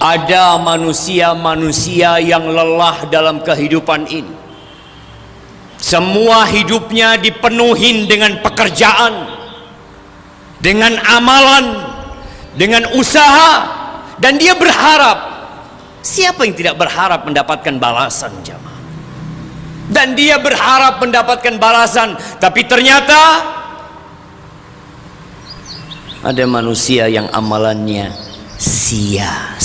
ada manusia-manusia yang lelah dalam kehidupan ini. Semua hidupnya dipenuhi dengan pekerjaan dengan amalan dengan usaha dan dia berharap. Siapa yang tidak berharap mendapatkan balasan jamaah dan dia berharap mendapatkan balasan tapi ternyata ada manusia yang amalannya sia-sia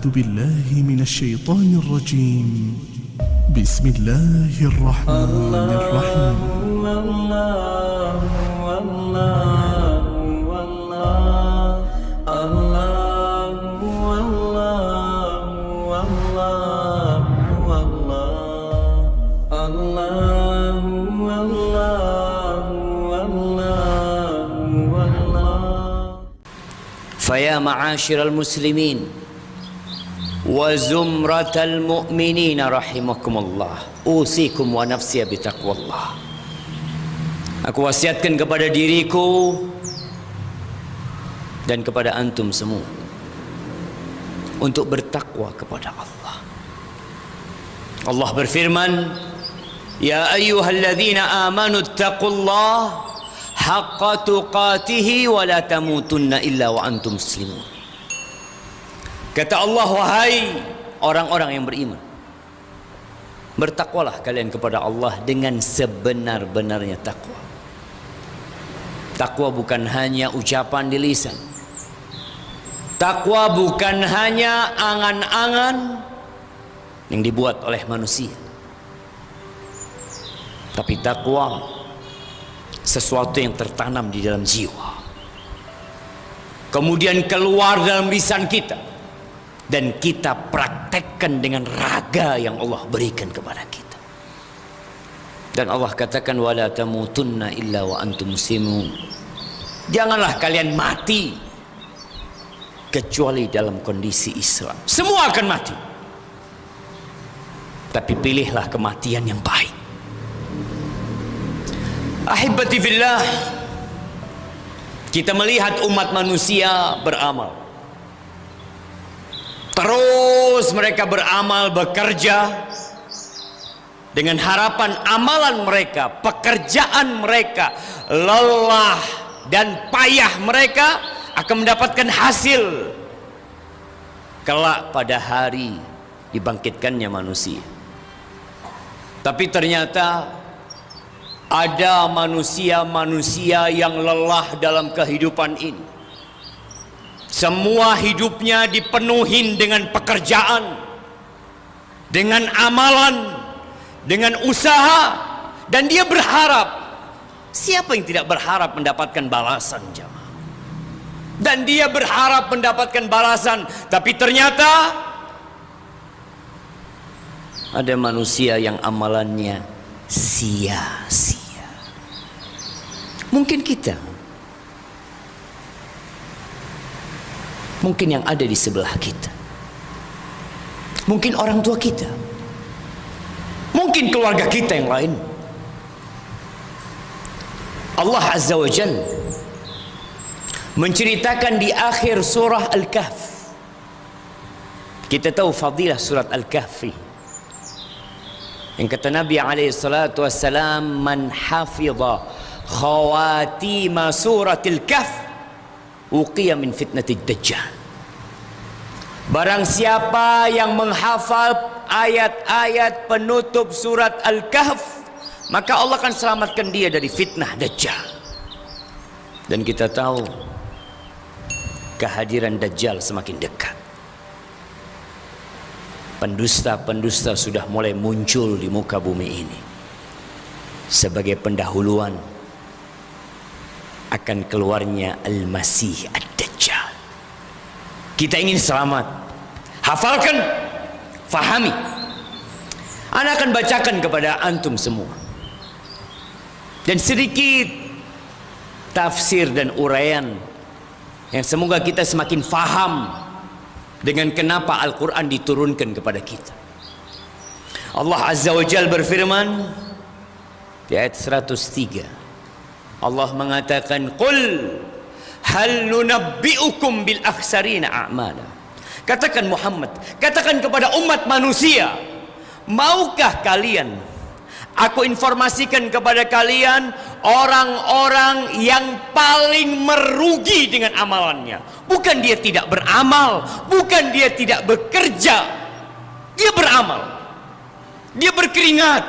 أعوذ بالله من الشيطان الرجيم. بسم الله الرحمن الرحيم. فيا معاشر المسلمين وزمرة المؤمنين رحمكم الله أوصيكم ونفسي بتقوى الله Aku wasiatkan kepada diriku dan kepada antum semua untuk bertakwa kepada Allah. Allah berfirman, "Ya ayyuhalladzina amanu taqullaha haqqa tuqatih wa la tamutunna illa wa antum muslimun." Kata Allah, wahai orang-orang yang beriman, bertakwalah kalian kepada Allah dengan sebenar-benarnya takwa. Takwa bukan hanya ucapan di lisan. Takwa bukan hanya angan-angan yang dibuat oleh manusia. Tapi takwa sesuatu yang tertanam di dalam jiwa. Kemudian keluar dalam lisan kita dan kita praktekkan dengan raga yang Allah berikan kepada kita. Dan Allah katakan wala tamutunna illa wa antum muslimun. Janganlah kalian mati kecuali dalam kondisi Islam. Semua akan mati. Tapi pilihlah kematian yang baik. Ahibati fillah. Kita melihat umat manusia beramal. Terus mereka beramal, bekerja dengan harapan amalan mereka, pekerjaan mereka, lelah dan payah mereka akan mendapatkan hasil kelak pada hari dibangkitkannya manusia. Tapi ternyata ada manusia-manusia yang lelah dalam kehidupan ini. Semua hidupnya dipenuhi dengan pekerjaan, dengan amalan, dengan usaha, dan dia berharap. Siapa yang tidak berharap mendapatkan balasan jamaah? Dan dia berharap mendapatkan balasan, tapi ternyata ada manusia yang amalannya sia-sia. Mungkin kita mungkin yang ada di sebelah kita. Mungkin orang tua kita. Mungkin keluarga kita yang lain. Allah Azza wa Jal menceritakan di akhir surah Al-Kahf. Kita tahu fadilah surat Al-Kahfi yang kata Nabi alaihi man hafidha khawatima suratil kahf uqiya min fitnatid dajjal. Barang siapa yang menghafal ayat-ayat penutup surat Al-Kahf maka Allah akan selamatkan dia dari fitnah dajjal. Dan kita tahu kehadiran dajjal semakin dekat. Pendusta-pendusta sudah mulai muncul di muka bumi ini. Sebagai pendahuluan akan keluarnya Al-Masih Ad-Dajjal. Kita ingin selamat. Hafalkan, fahami. Anak akan bacakan kepada antum semua. Dan sedikit tafsir dan uraian yang semoga kita semakin faham dengan kenapa Al-Quran diturunkan kepada kita. Allah Azza wa Jal berfirman, di ayat 103 Allah mengatakan qul hal nunabbiukum bil akhsarina a'mala? Katakan Muhammad katakan kepada umat manusia maukah kalian aku informasikan kepada kalian orang-orang yang paling merugi dengan amalannya? Bukan dia tidak beramal bukan dia tidak bekerja. Dia beramal. Dia berkeringat.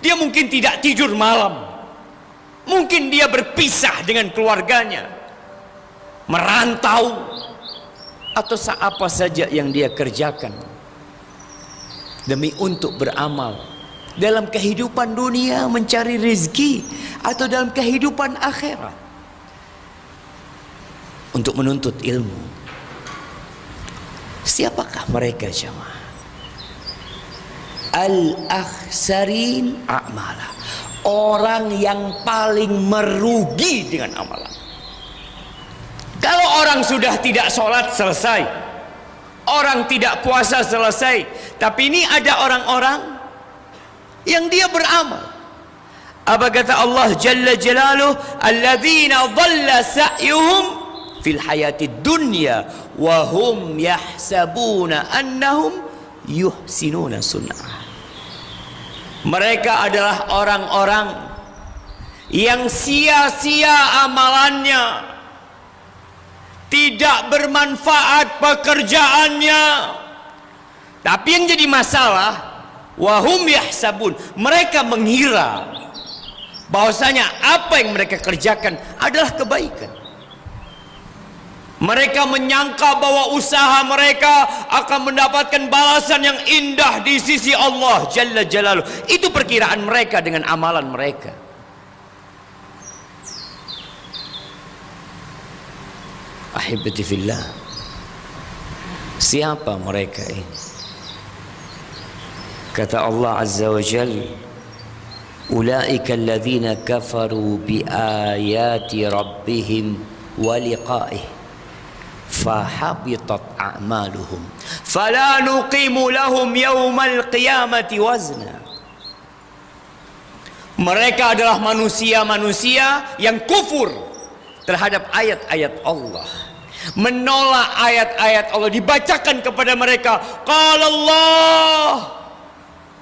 Dia mungkin tidak tidur malam. Mungkin dia berpisah dengan keluarganya. Merantau. Atau apa saja yang dia kerjakan. Demi untuk beramal. Dalam kehidupan dunia mencari rezeki. Atau dalam kehidupan akhirat. Untuk menuntut ilmu. Siapakah mereka jemaah? al-akhsarin a'mala. Orang yang paling merugi dengan amalan. Kalau orang sudah tidak sholat selesai. Orang tidak puasa selesai. Tapi ini ada orang-orang yang dia beramal. Apa kata Allah Jalla Jalaluh? Alladzina dhalla sa'yuhum fil hayati dunya wa hum yahsabuna annahum yuhsinuna sunnah. Mereka adalah orang-orang yang sia-sia amalannya. Tidak bermanfaat pekerjaannya. Tapi yang jadi masalah, wahum yahsabun, mereka mengira bahwasanya apa yang mereka kerjakan adalah kebaikan. Mereka menyangka bahwa usaha mereka akan mendapatkan balasan yang indah di sisi Allah Jalla Jalaluh. Itu perkiraan mereka dengan amalan mereka. Ahibati fillah. Siapa mereka ini? Kata Allah Azza wa Jalla, "Ulaika alladhina kafaru bi ayati rabbihim wa liqa'ih." Fahabitat a'maluhum. Fala nuqimu lahum yawmal qiyamati wazna. Mereka adalah manusia-manusia yang kufur terhadap ayat-ayat Allah. Menolak ayat-ayat Allah dibacakan kepada mereka. Qala Allah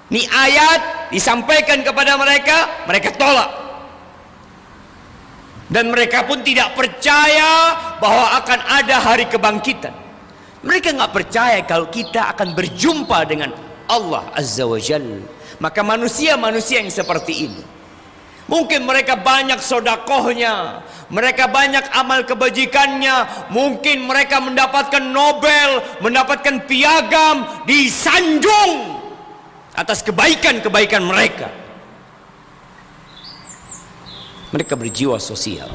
ini ayat disampaikan kepada mereka mereka tolak dan mereka pun tidak percaya bahwa akan ada hari kebangkitan. Mereka nggak percaya kalau kita akan berjumpa dengan Allah Azza wa Jal. Maka manusia-manusia yang seperti ini mungkin mereka banyak sodakohnya mereka banyak amal kebajikannya mungkin mereka mendapatkan Nobel mendapatkan piagam disanjung atas kebaikan-kebaikan mereka mereka berjiwa sosial.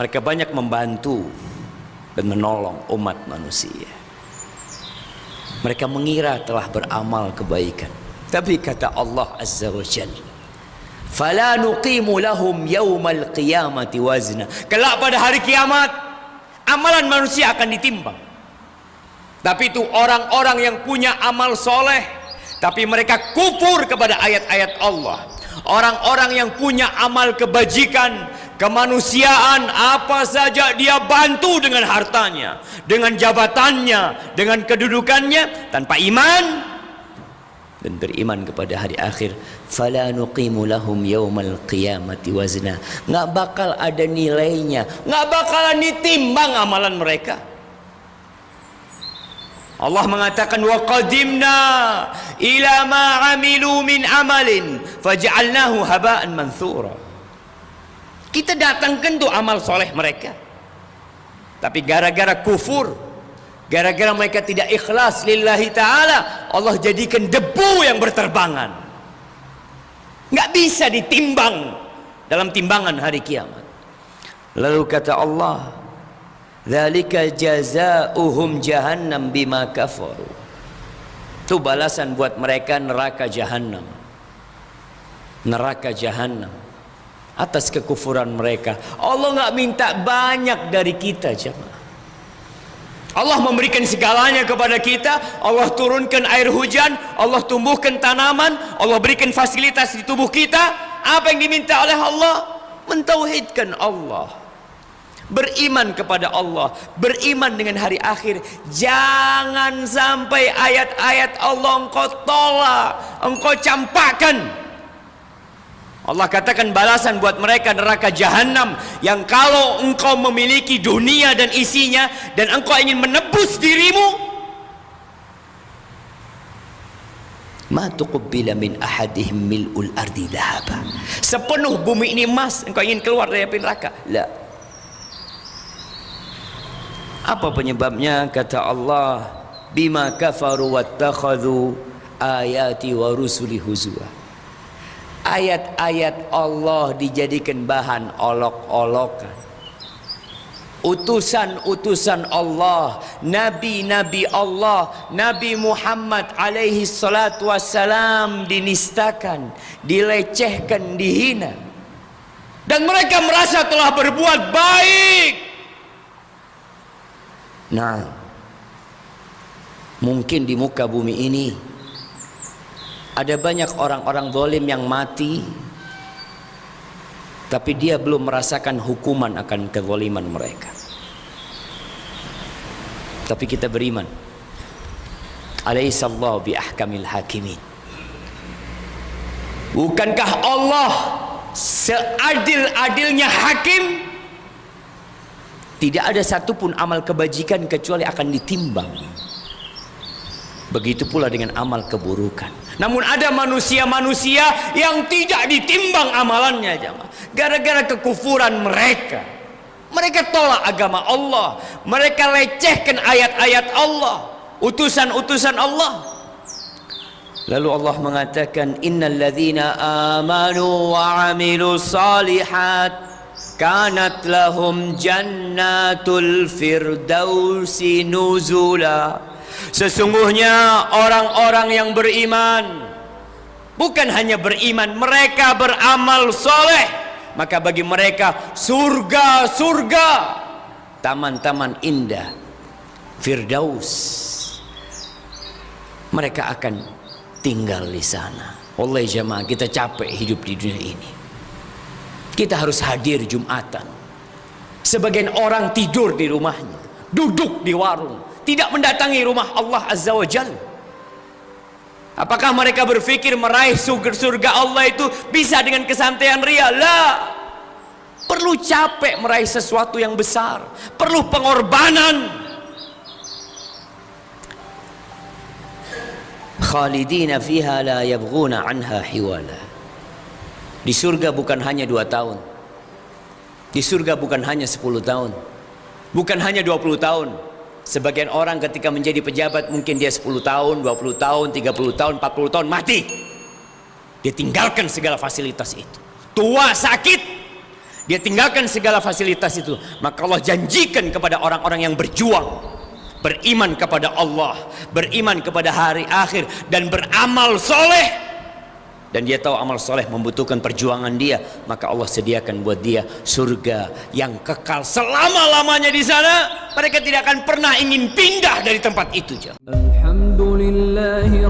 Mereka banyak membantu dan menolong umat manusia. Mereka mengira telah beramal kebaikan. Tapi kata Allah Azza wa Jalla, "Fala nuqimu lahum yawmal qiyamati wazna." Kelak pada hari kiamat, amalan manusia akan ditimbang. Tapi itu orang-orang yang punya amal soleh, tapi mereka kufur kepada ayat-ayat Allah orang-orang yang punya amal kebajikan kemanusiaan apa saja dia bantu dengan hartanya dengan jabatannya dengan kedudukannya tanpa iman dan beriman kepada hari akhir. Fala nuqimu lahum yaumal qiyamati wazna. Enggak bakal ada nilainya enggak bakalan ditimbang amalan mereka Allah mengatakan wa qadimna ila ma amilu min amalin faj'alnahu haba'an manthura. Kita datangkan tuh amal soleh mereka. Tapi gara-gara kufur, gara-gara mereka tidak ikhlas lillahi ta'ala, Allah jadikan debu yang berterbangan. Nggak bisa ditimbang dalam timbangan hari kiamat. Lalu kata Allah, Dzalika jazaohum jahannam bima kafaru. Itu balasan buat mereka neraka jahanam. Neraka jahanam atas kekufuran mereka. Allah nggak minta banyak dari kita, jemaah. Allah memberikan segalanya kepada kita Allah turunkan air hujan Allah tumbuhkan tanaman Allah berikan fasilitas di tubuh kita apa yang diminta oleh Allah mentauhidkan Allah beriman kepada Allah beriman dengan hari akhir. Jangan sampai ayat-ayat Allah engkau tolak engkau campakkan. Allah katakan balasan buat mereka neraka jahanam yang kalau engkau memiliki dunia dan isinya dan engkau ingin menebus dirimu min ahadihim ardi sepenuh bumi ini emas engkau ingin keluar dari api neraka apa penyebabnya? Kata Allah bima kafaru wattakhadhu ayati wa rusuli huzwa. Ayat-ayat Allah dijadikan bahan olok-olokan. Utusan-utusan Allah nabi-nabi Allah Nabi Muhammad alaihi salatu wassalam dinistakan dilecehkan dihina. Dan mereka merasa telah berbuat baik nah mungkin di muka bumi ini ada banyak orang-orang zalim yang mati tapi dia belum merasakan hukuman akan kezaliman mereka. Tapi kita beriman. Alaihissallahu bi ahkamil hakimin. Bukankah Allah seadil-adilnya hakim? Tidak ada satupun amal kebajikan kecuali akan ditimbang. Begitu pula dengan amal keburukan. Namun ada manusia-manusia yang tidak ditimbang amalannya jamaah. Gara-gara kekufuran mereka. Mereka tolak agama Allah. Mereka lecehkan ayat-ayat Allah. Utusan-utusan Allah. Lalu Allah mengatakan innal ladzina amanu wa amilu salihat kanat lahum jannatul firdausi nuzula Sesungguhnya orang-orang yang beriman bukan hanya beriman, mereka beramal soleh. Maka bagi mereka surga-surga, taman-taman indah, firdaus. Mereka akan tinggal di sana. Oleh jemaah kita capek hidup di dunia ini. Kita harus hadir Jumatan. Sebagian orang tidur di rumahnya, duduk di warung, tidak mendatangi rumah Allah Azza wa Jal apakah mereka berpikir meraih surga Allah itu bisa dengan kesantaian ria? Lah perlu capek meraih sesuatu yang besar. Perlu pengorbanan. Khalidina fiha la yabghuna anha hiwala di surga bukan hanya dua tahun di surga bukan hanya 10 tahun bukan hanya 20 tahun Sebagian orang ketika menjadi pejabat mungkin dia 10 tahun, 20 tahun, 30 tahun, 40 tahun mati. Dia tinggalkan segala fasilitas itu. Tua, sakit, dia tinggalkan segala fasilitas itu. Maka Allah janjikan kepada orang-orang yang berjuang, beriman kepada Allah, beriman kepada hari akhir dan beramal soleh dan dia tahu amal soleh membutuhkan perjuangan dia maka Allah sediakan buat dia surga yang kekal selama-lamanya di sana. Mereka tidak akan pernah ingin pindah dari tempat itu Alhamdulillahi